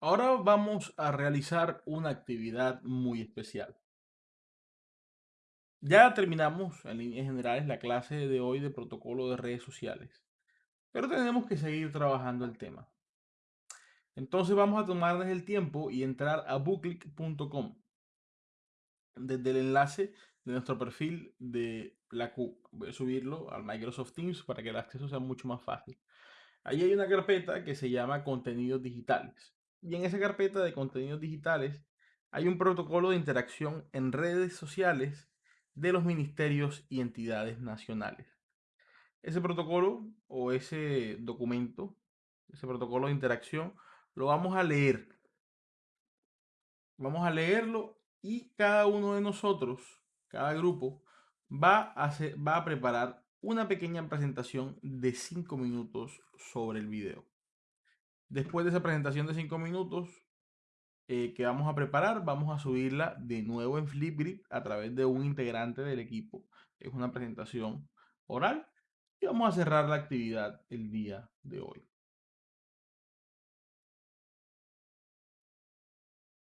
Ahora vamos a realizar una actividad muy especial. Ya terminamos en líneas generales la clase de hoy de protocolo de redes sociales, pero tenemos que seguir trabajando el tema. Entonces vamos a tomarnos el tiempo y entrar a booklick.com desde el enlace de nuestro perfil de la Q. Voy a subirlo al Microsoft Teams para que el acceso sea mucho más fácil. Ahí hay una carpeta que se llama contenidos digitales. Y en esa carpeta de contenidos digitales hay un protocolo de interacción en redes sociales de los ministerios y entidades nacionales. Ese protocolo o ese documento, ese protocolo de interacción, lo vamos a leer. Vamos a leerlo y cada uno de nosotros, cada grupo, va a, preparar una pequeña presentación de 5 minutos sobre el video. Después de esa presentación de 5 minutos eh, que vamos a preparar, vamos a subirla de nuevo en Flipgrid a través de un integrante del equipo. Es una presentación oral y vamos a cerrar la actividad el día de hoy.